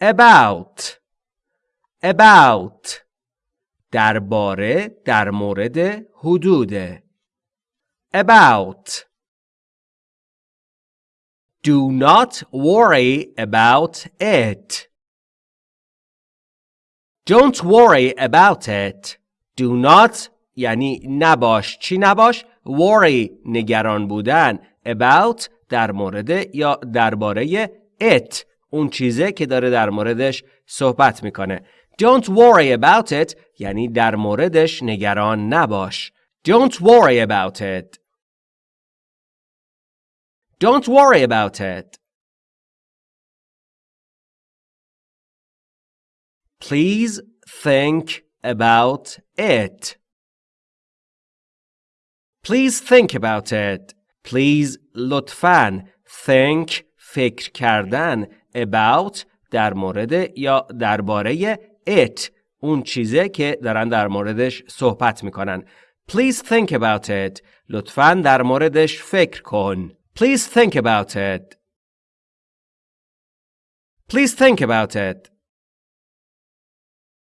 about about درباره در مورد حدود about Do not worry about it. Don't worry about it. Do not یعنی نباش چی نباش worry نگران بودن about در مورد یا درباره it اون چیزه که داره در موردش صحبت می‌کنه Don't worry about it یعنی در موردش نگران نباش Don't worry about it Don't worry about it Please think about it. Please think about it. Please لطفاً think فکر کردن about در مورد یا درباره it اون چیزه که دارن در موردش صحبت می‌کنن. Please think about it. لطفاً در موردش فکر کن. Please think about it. Please think about it.